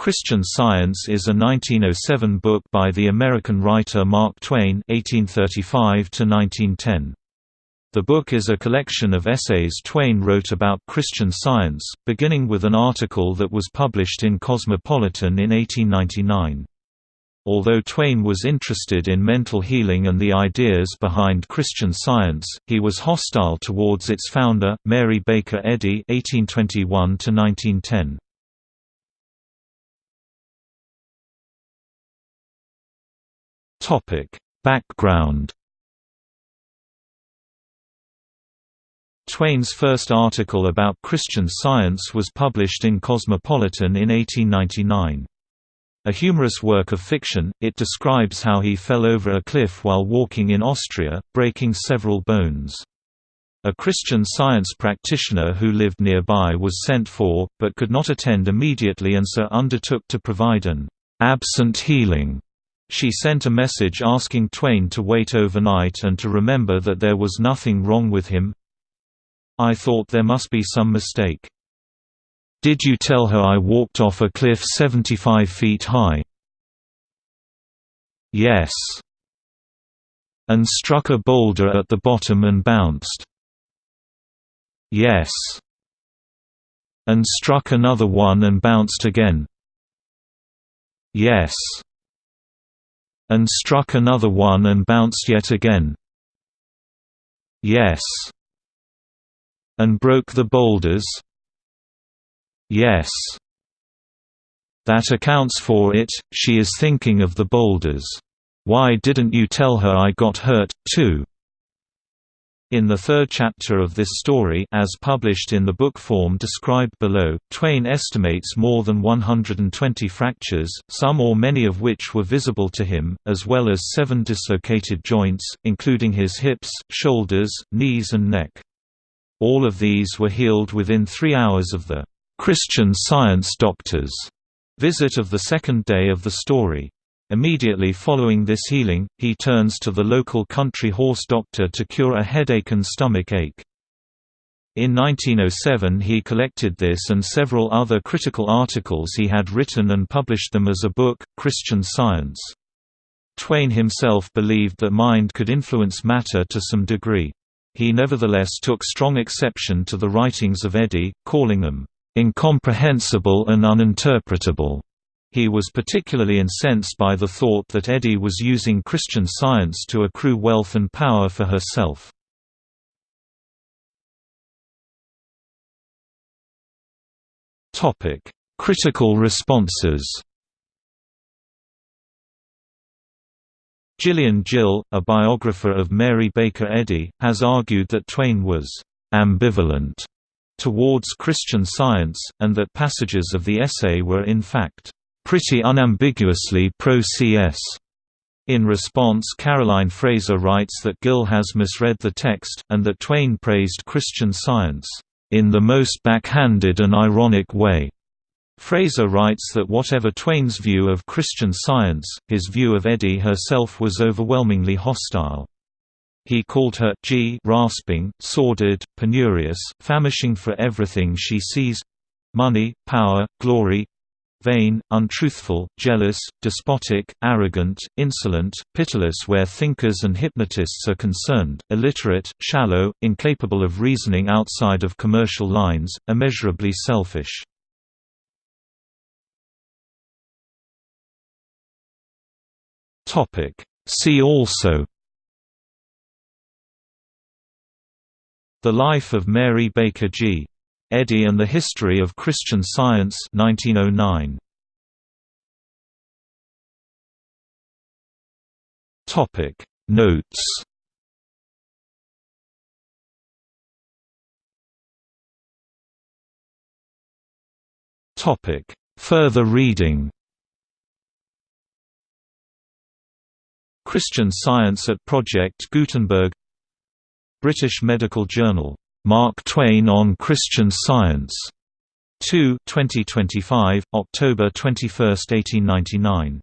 Christian Science is a 1907 book by the American writer Mark Twain (1835–1910). The book is a collection of essays Twain wrote about Christian Science, beginning with an article that was published in Cosmopolitan in 1899. Although Twain was interested in mental healing and the ideas behind Christian Science, he was hostile towards its founder, Mary Baker Eddy (1821–1910). Topic: Background. Twain's first article about Christian Science was published in Cosmopolitan in 1899. A humorous work of fiction, it describes how he fell over a cliff while walking in Austria, breaking several bones. A Christian Science practitioner who lived nearby was sent for, but could not attend immediately and so undertook to provide an absent healing she sent a message asking Twain to wait overnight and to remember that there was nothing wrong with him. I thought there must be some mistake. Did you tell her I walked off a cliff 75 feet high? Yes. And struck a boulder at the bottom and bounced? Yes. And struck another one and bounced again? Yes and struck another one and bounced yet again. Yes. And broke the boulders? Yes. That accounts for it, she is thinking of the boulders. Why didn't you tell her I got hurt, too? In the third chapter of this story as published in the book form described below, Twain estimates more than 120 fractures, some or many of which were visible to him, as well as seven dislocated joints, including his hips, shoulders, knees and neck. All of these were healed within three hours of the "'Christian Science doctor's' visit of the second day of the story. Immediately following this healing, he turns to the local country horse doctor to cure a headache and stomach ache. In 1907 he collected this and several other critical articles he had written and published them as a book, Christian Science. Twain himself believed that mind could influence matter to some degree. He nevertheless took strong exception to the writings of Eddy, calling them, "...incomprehensible and uninterpretable." He was particularly incensed by the thought that Eddy was using Christian Science to accrue wealth and power for herself. Critical responses Gillian Gill, a biographer of Mary Baker Eddy, has argued that Twain was «ambivalent» towards Christian Science, and that passages of the essay were in fact pretty unambiguously pro-CS. In response Caroline Fraser writes that Gill has misread the text, and that Twain praised Christian Science, "...in the most backhanded and ironic way." Fraser writes that whatever Twain's view of Christian Science, his view of Eddy herself was overwhelmingly hostile. He called her G rasping, sordid, penurious, famishing for everything she sees—money, power, glory, vain, untruthful, jealous, despotic, arrogant, insolent, pitiless where thinkers and hypnotists are concerned, illiterate, shallow, incapable of reasoning outside of commercial lines, immeasurably selfish. See also The Life of Mary Baker G. Eddy and the History of Christian Science 1909. Topic. Notes. Topic. Further reading. Christian Science at Project Gutenberg. British Medical Journal Mark Twain on Christian Science. 2 2025, October 21, 1899.